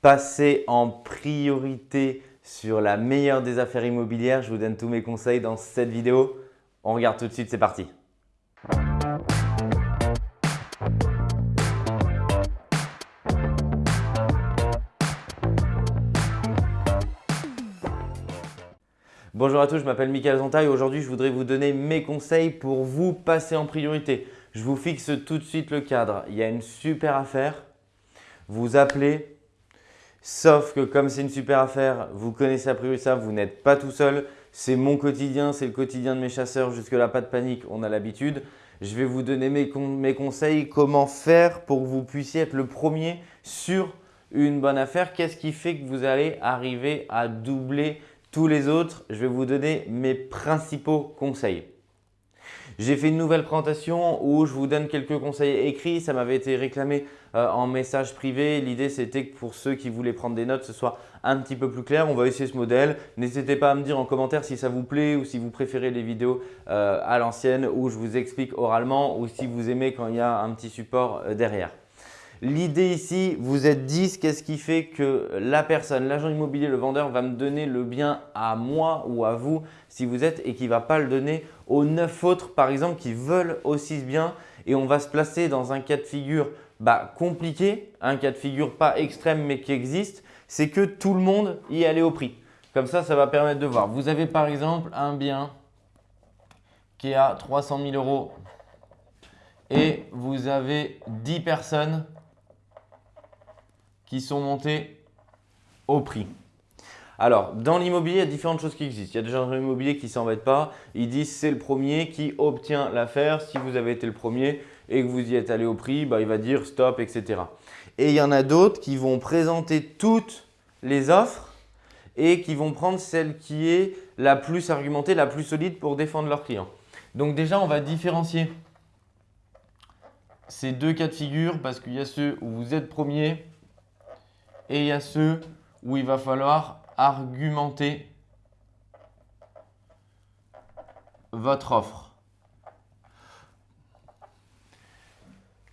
Passez en priorité sur la meilleure des affaires immobilières. Je vous donne tous mes conseils dans cette vidéo. On regarde tout de suite, c'est parti. Bonjour à tous, je m'appelle Michael Zonta et aujourd'hui je voudrais vous donner mes conseils pour vous passer en priorité. Je vous fixe tout de suite le cadre. Il y a une super affaire. Vous appelez, Sauf que comme c'est une super affaire, vous connaissez a priori ça, vous n'êtes pas tout seul. C'est mon quotidien, c'est le quotidien de mes chasseurs. Jusque-là, pas de panique, on a l'habitude. Je vais vous donner mes, mes, conseils, comment faire pour que vous puissiez être le premier sur une bonne affaire. Qu'est-ce qui fait que vous allez arriver à doubler tous les autres? Je vais vous donner mes principaux conseils. J'ai fait une nouvelle présentation où je vous donne quelques conseils écrits. Ça m'avait été réclamé euh, en message privé. L'idée, c'était que pour ceux qui voulaient prendre des notes, ce soit un petit peu plus clair. On va essayer ce modèle. N'hésitez pas à me dire en commentaire si ça vous plaît ou si vous préférez les vidéos euh, à l'ancienne où je vous explique oralement ou si vous aimez quand il y a un petit support euh, derrière. L'idée ici, vous êtes 10, qu'est-ce qui fait que la personne, l'agent immobilier, le vendeur va me donner le bien à moi ou à vous si vous êtes et qui ne va pas le donner aux 9 autres par exemple qui veulent aussi ce bien et on va se placer dans un cas de figure bah, compliqué, un cas de figure pas extrême mais qui existe, c'est que tout le monde y allait au prix. Comme ça, ça va permettre de voir. Vous avez par exemple un bien qui est à 300 000 euros et vous avez 10 personnes qui sont montés au prix. Alors, dans l'immobilier, il y a différentes choses qui existent. Il y a des gens immobiliers qui ne s'embêtent pas. Ils disent c'est le premier qui obtient l'affaire. Si vous avez été le premier et que vous y êtes allé au prix, bah, il va dire stop, etc. Et il y en a d'autres qui vont présenter toutes les offres et qui vont prendre celle qui est la plus argumentée, la plus solide pour défendre leurs clients. Donc déjà, on va différencier ces deux cas de figure parce qu'il y a ceux où vous êtes premier et il y a ceux où il va falloir argumenter votre offre.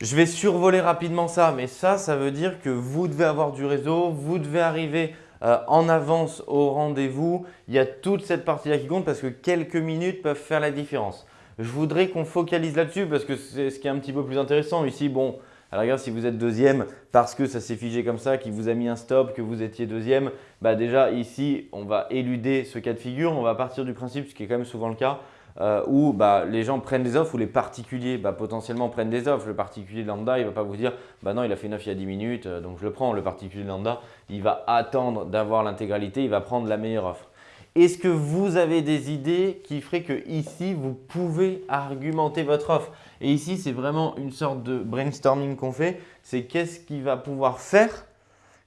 Je vais survoler rapidement ça, mais ça, ça veut dire que vous devez avoir du réseau, vous devez arriver euh, en avance au rendez-vous. Il y a toute cette partie-là qui compte parce que quelques minutes peuvent faire la différence. Je voudrais qu'on focalise là-dessus parce que c'est ce qui est un petit peu plus intéressant. Ici, bon, alors regarde, si vous êtes deuxième parce que ça s'est figé comme ça, qu'il vous a mis un stop, que vous étiez deuxième, bah déjà ici, on va éluder ce cas de figure. On va partir du principe, ce qui est quand même souvent le cas, euh, où bah, les gens prennent des offres ou les particuliers bah, potentiellement prennent des offres. Le particulier lambda, il ne va pas vous dire bah non, il a fait 9 il y a 10 minutes, euh, donc je le prends. Le particulier lambda, il va attendre d'avoir l'intégralité, il va prendre la meilleure offre. Est-ce que vous avez des idées qui feraient que ici, vous pouvez argumenter votre offre? Et ici, c'est vraiment une sorte de brainstorming qu'on fait. C'est qu'est-ce qui va pouvoir faire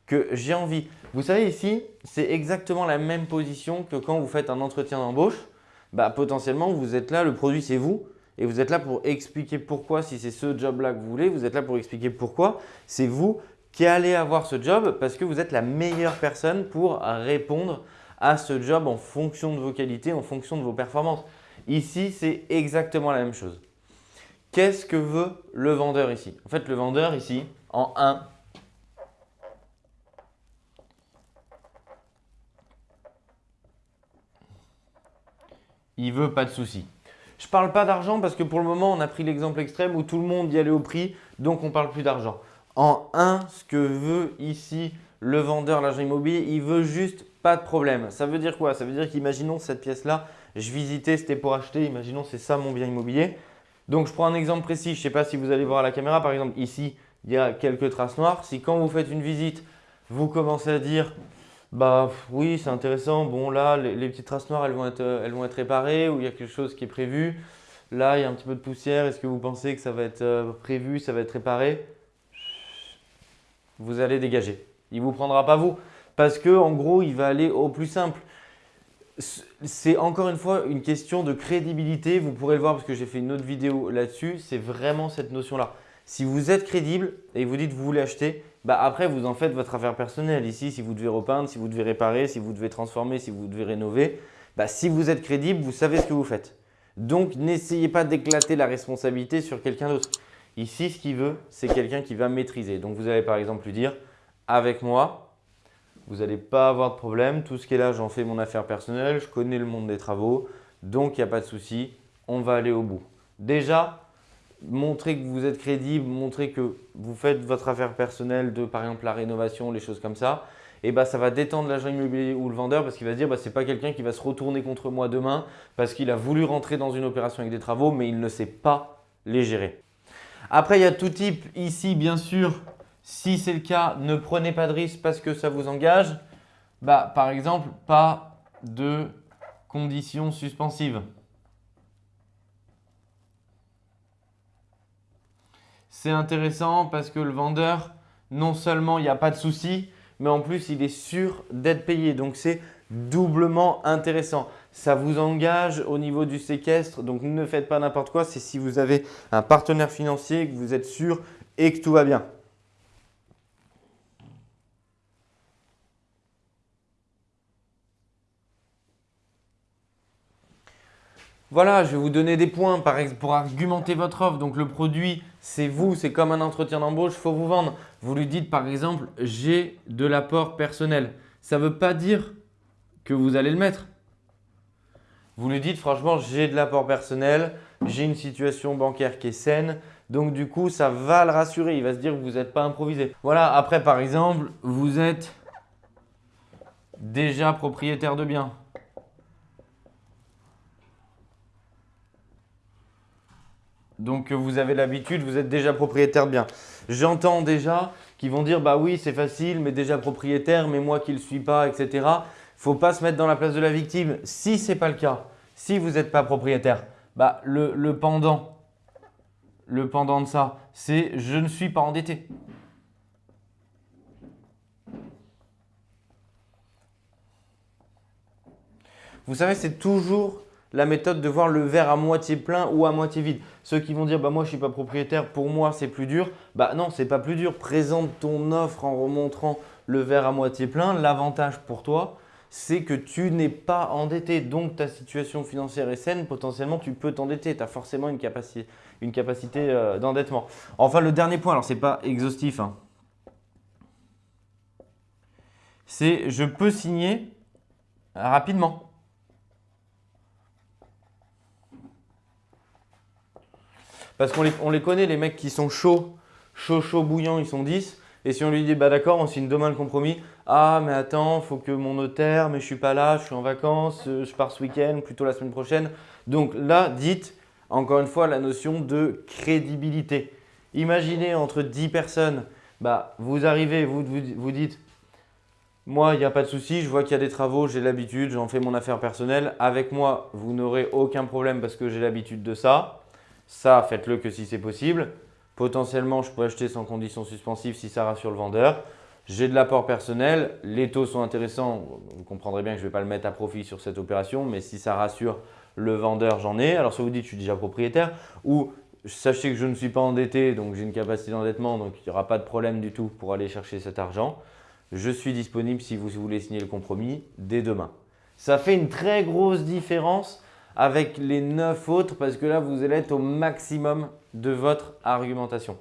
que j'ai envie? Vous savez ici, c'est exactement la même position que quand vous faites un entretien d'embauche. Bah, potentiellement, vous êtes là, le produit c'est vous. Et vous êtes là pour expliquer pourquoi, si c'est ce job-là que vous voulez, vous êtes là pour expliquer pourquoi c'est vous qui allez avoir ce job parce que vous êtes la meilleure personne pour répondre à ce job en fonction de vos qualités, en fonction de vos performances. Ici, c'est exactement la même chose. Qu'est-ce que veut le vendeur ici? En fait, le vendeur ici, en 1, il veut pas de soucis. Je parle pas d'argent parce que pour le moment, on a pris l'exemple extrême où tout le monde y allait au prix, donc on parle plus d'argent. En 1, ce que veut ici le vendeur, l'agent immobilier, il veut juste pas de problème. Ça veut dire quoi? Ça veut dire qu'imaginons cette pièce-là, je visitais, c'était pour acheter, imaginons c'est ça mon bien immobilier. Donc je prends un exemple précis, je ne sais pas si vous allez voir à la caméra, par exemple ici, il y a quelques traces noires. Si quand vous faites une visite, vous commencez à dire bah oui, c'est intéressant, bon là, les, petites traces noires, elles vont, être, elles vont être réparées ou il y a quelque chose qui est prévu. Là, il y a un petit peu de poussière, est-ce que vous pensez que ça va être euh, prévu, ça va être réparé? Vous allez dégager. Il ne vous prendra pas vous. Parce que en gros, il va aller au plus simple. C'est encore une fois une question de crédibilité. Vous pourrez le voir parce que j'ai fait une autre vidéo là-dessus. C'est vraiment cette notion-là. Si vous êtes crédible et vous dites que vous voulez acheter, bah après, vous en faites votre affaire personnelle. Ici, si vous devez repeindre, si vous devez réparer, si vous devez transformer, si vous devez rénover, bah si vous êtes crédible, vous savez ce que vous faites. Donc, n'essayez pas d'éclater la responsabilité sur quelqu'un d'autre. Ici, ce qu'il veut, c'est quelqu'un qui va maîtriser. Donc, vous allez par exemple lui dire, avec moi, vous n'allez pas avoir de problème. Tout ce qui est là, j'en fais mon affaire personnelle, je connais le monde des travaux, donc il n'y a pas de souci, on va aller au bout. Déjà, montrez que vous êtes crédible, montrez que vous faites votre affaire personnelle de par exemple la rénovation, les choses comme ça, et bah, ça va détendre l'agent immobilier ou le vendeur parce qu'il va se dire bah, ce n'est pas quelqu'un qui va se retourner contre moi demain parce qu'il a voulu rentrer dans une opération avec des travaux mais il ne sait pas les gérer. Après, il y a tout type. Ici, bien sûr, si c'est le cas, ne prenez pas de risque parce que ça vous engage. Bah, par exemple, pas de conditions suspensives. C'est intéressant parce que le vendeur, non seulement il n'y a pas de souci, mais en plus il est sûr d'être payé. Donc c'est doublement intéressant. Ça vous engage au niveau du séquestre, donc ne faites pas n'importe quoi. C'est si vous avez un partenaire financier, que vous êtes sûr et que tout va bien. Voilà, je vais vous donner des points pour argumenter votre offre. Donc, le produit, c'est vous, c'est comme un entretien d'embauche, il faut vous vendre. Vous lui dites par exemple, j'ai de l'apport personnel. Ça ne veut pas dire que vous allez le mettre. Vous lui dites franchement, j'ai de l'apport personnel, j'ai une situation bancaire qui est saine. Donc, du coup, ça va le rassurer. Il va se dire que vous n'êtes pas improvisé. Voilà, après, par exemple, vous êtes déjà propriétaire de biens. Donc vous avez l'habitude, vous êtes déjà propriétaire bien. J'entends déjà qu'ils vont dire bah oui c'est facile mais déjà propriétaire mais moi qui ne le suis pas etc. Faut pas se mettre dans la place de la victime. Si ce n'est pas le cas, si vous n'êtes pas propriétaire, bah le pendant, le pendant de ça c'est je ne suis pas endetté. Vous savez, c'est toujours la méthode de voir le verre à moitié plein ou à moitié vide. Ceux qui vont dire bah moi je suis pas propriétaire, pour moi c'est plus dur. Bah non, c'est pas plus dur. Présente ton offre en remontrant le verre à moitié plein. L'avantage pour toi, c'est que tu n'es pas endetté. Donc ta situation financière est saine, potentiellement tu peux t'endetter. Tu as forcément une capacité, euh, d'endettement. Enfin, le dernier point, alors ce n'est pas exhaustif. Hein. C'est je peux signer rapidement. Parce qu'on les, connaît, les mecs qui sont chauds, chauds, chauds, bouillants, ils sont 10. Et si on lui dit, bah d'accord, on signe demain le compromis. Ah, mais attends, faut que mon notaire, mais je suis pas là, je suis en vacances, euh, je pars ce week-end, plutôt la semaine prochaine. Donc là, dites, encore une fois, la notion de crédibilité. Imaginez entre 10 personnes, bah, vous arrivez, vous, vous, vous dites, moi, il n'y a pas de souci, je vois qu'il y a des travaux, j'ai l'habitude, j'en fais mon affaire personnelle. Avec moi, vous n'aurez aucun problème parce que j'ai l'habitude de ça. Ça, faites-le que si c'est possible. Potentiellement, je peux acheter sans condition suspensive si ça rassure le vendeur. J'ai de l'apport personnel, les taux sont intéressants. Vous comprendrez bien que je ne vais pas le mettre à profit sur cette opération, mais si ça rassure le vendeur, j'en ai. Alors, soit vous dites je suis déjà propriétaire ou sachez que je ne suis pas endetté, donc j'ai une capacité d'endettement, donc il n'y aura pas de problème du tout pour aller chercher cet argent. Je suis disponible si vous voulez signer le compromis dès demain. Ça fait une très grosse différence avec les 9 autres parce que là, vous allez être au maximum de votre argumentation.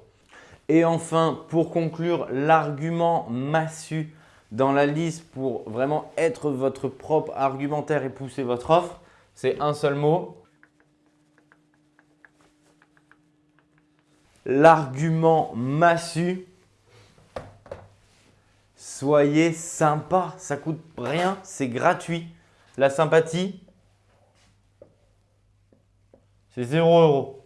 Et enfin, pour conclure, l'argument massu dans la liste pour vraiment être votre propre argumentaire et pousser votre offre, c'est un seul mot. L'argument massu, soyez sympa, ça coûte rien, c'est gratuit. La sympathie, c'est 0 euros.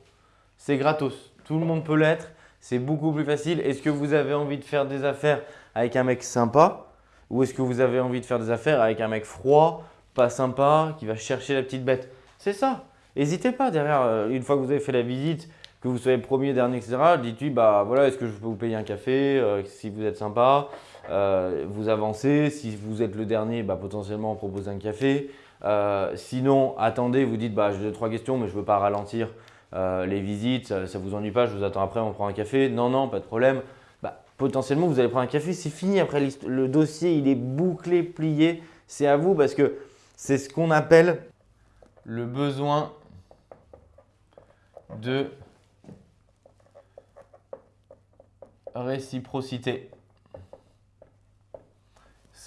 C'est gratos. Tout le monde peut l'être. C'est beaucoup plus facile. Est-ce que vous avez envie de faire des affaires avec un mec sympa? Ou est-ce que vous avez envie de faire des affaires avec un mec froid, pas sympa, qui va chercher la petite bête? C'est ça. N'hésitez pas derrière, euh, une fois que vous avez fait la visite, que vous soyez premier, dernier, etc., dites-lui, bah voilà, est-ce que je peux vous payer un café euh, si vous êtes sympa? Euh, Vous avancez. Si vous êtes le dernier, bah, potentiellement, on propose un café. Euh, sinon, attendez, vous dites bah, j'ai trois questions, mais je ne veux pas ralentir euh, les visites, ça ne vous ennuie pas, je vous attends après, on prend un café. Non, non, pas de problème. Bah, potentiellement, vous allez prendre un café, c'est fini. Après, le dossier, il est bouclé, plié. C'est à vous parce que c'est ce qu'on appelle le besoin de réciprocité.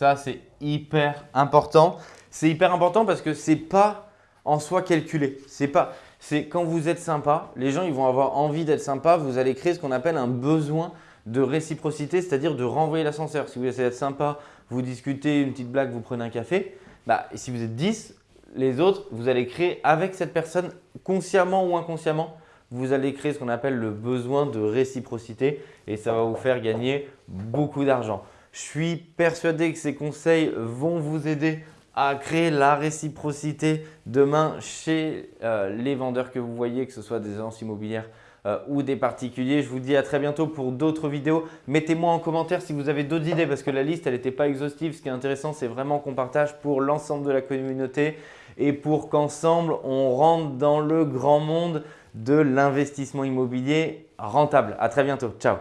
Ça, c'est hyper important. C'est hyper important parce que ce n'est pas en soi calculé. C'est pas, c'est quand vous êtes sympa, les gens ils vont avoir envie d'être sympa, vous allez créer ce qu'on appelle un besoin de réciprocité, c'est-à-dire de renvoyer l'ascenseur. Si vous essayez d'être sympa, vous discutez, une petite blague, vous prenez un café, bah, si vous êtes 10, les autres, vous allez créer avec cette personne, consciemment ou inconsciemment, vous allez créer ce qu'on appelle le besoin de réciprocité et ça va vous faire gagner beaucoup d'argent. Je suis persuadé que ces conseils vont vous aider à créer la réciprocité demain chez euh, les vendeurs que vous voyez, que ce soit des agences immobilières euh, ou des particuliers. Je vous dis à très bientôt pour d'autres vidéos. Mettez-moi en commentaire si vous avez d'autres idées parce que la liste elle n'était pas exhaustive. Ce qui est intéressant, c'est vraiment qu'on partage pour l'ensemble de la communauté et pour qu'ensemble, on rentre dans le grand monde de l'investissement immobilier rentable. À très bientôt. Ciao